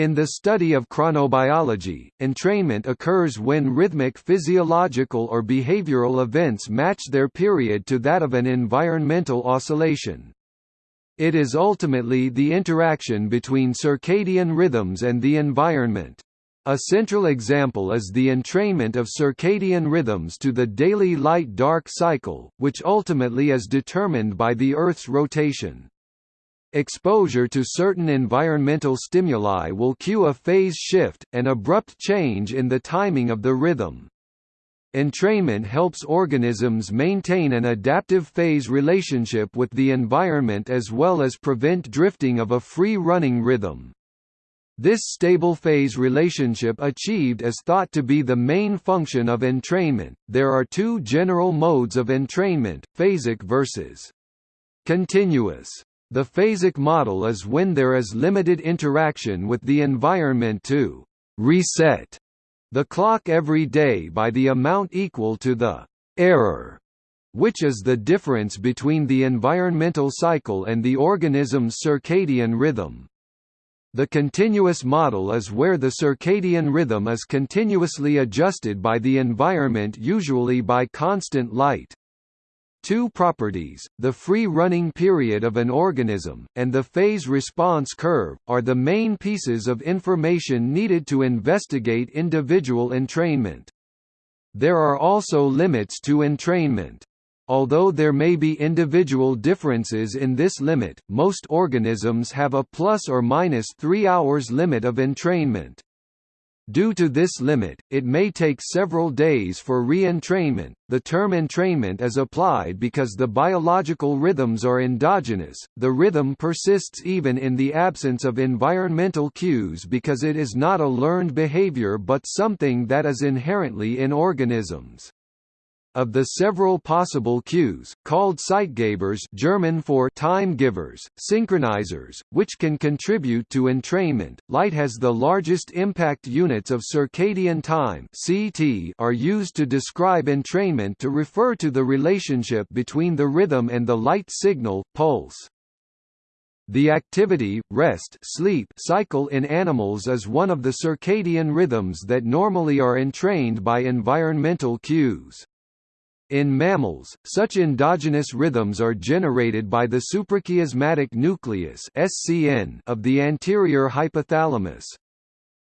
In the study of chronobiology, entrainment occurs when rhythmic physiological or behavioral events match their period to that of an environmental oscillation. It is ultimately the interaction between circadian rhythms and the environment. A central example is the entrainment of circadian rhythms to the daily light-dark cycle, which ultimately is determined by the Earth's rotation. Exposure to certain environmental stimuli will cue a phase shift, an abrupt change in the timing of the rhythm. Entrainment helps organisms maintain an adaptive phase relationship with the environment as well as prevent drifting of a free-running rhythm. This stable phase relationship achieved is thought to be the main function of entrainment. There are two general modes of entrainment, phasic versus continuous. The phasic model is when there is limited interaction with the environment to reset the clock every day by the amount equal to the error, which is the difference between the environmental cycle and the organism's circadian rhythm. The continuous model is where the circadian rhythm is continuously adjusted by the environment usually by constant light. Two properties, the free-running period of an organism, and the phase response curve, are the main pieces of information needed to investigate individual entrainment. There are also limits to entrainment. Although there may be individual differences in this limit, most organisms have a plus or minus 3 hours limit of entrainment. Due to this limit, it may take several days for re-entrainment. The term entrainment is applied because the biological rhythms are endogenous. The rhythm persists even in the absence of environmental cues because it is not a learned behavior but something that is inherently in organisms. Of the several possible cues, called Zeitgebers German for time givers, synchronizers, which can contribute to entrainment, light has the largest impact units of circadian time CT are used to describe entrainment to refer to the relationship between the rhythm and the light signal, pulse. The activity, rest sleep cycle in animals is one of the circadian rhythms that normally are entrained by environmental cues. In mammals, such endogenous rhythms are generated by the suprachiasmatic nucleus (SCN) of the anterior hypothalamus.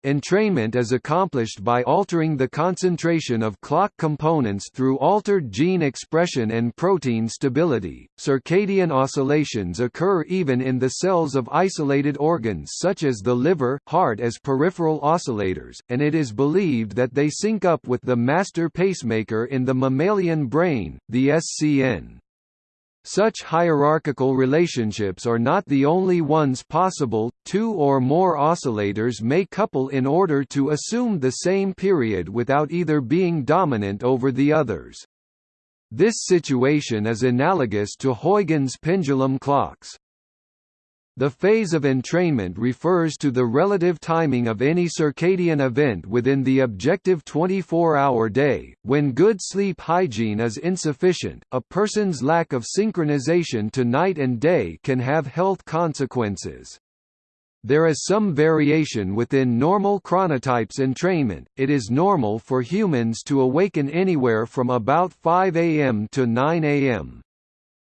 Entrainment is accomplished by altering the concentration of clock components through altered gene expression and protein stability. Circadian oscillations occur even in the cells of isolated organs such as the liver, heart as peripheral oscillators, and it is believed that they sync up with the master pacemaker in the mammalian brain, the SCN. Such hierarchical relationships are not the only ones possible, two or more oscillators may couple in order to assume the same period without either being dominant over the others. This situation is analogous to Huygens pendulum clocks. The phase of entrainment refers to the relative timing of any circadian event within the objective 24-hour day. When good sleep hygiene is insufficient, a person's lack of synchronization to night and day can have health consequences. There is some variation within normal chronotypes entrainment. It is normal for humans to awaken anywhere from about 5 a.m. to 9 a.m.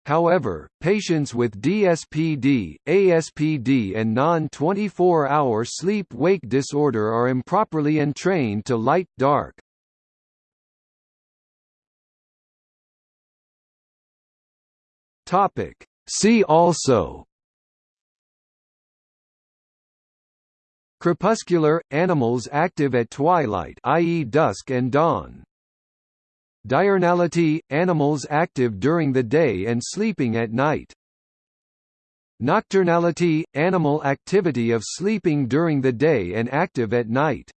However, patients with DSPD, ASPD and non-24-hour sleep-wake disorder are improperly entrained to light-dark. See also Crepuscular – animals active at twilight i.e. dusk and dawn Diurnality – animals active during the day and sleeping at night. Nocturnality – animal activity of sleeping during the day and active at night.